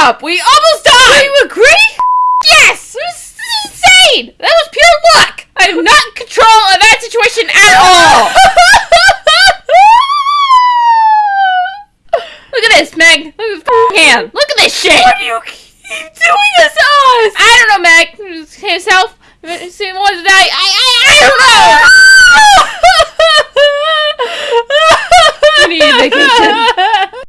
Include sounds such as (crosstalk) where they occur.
We almost died. Do You agree? Yes, it was insane. That was pure luck. I am not in control of that situation at all. (laughs) Look at this, Meg. Look at this hand. Look at this shit. Why do you keep doing this to us? I don't know, Meg. Himself. Same one today. I? I I, I don't know. I need a vacation.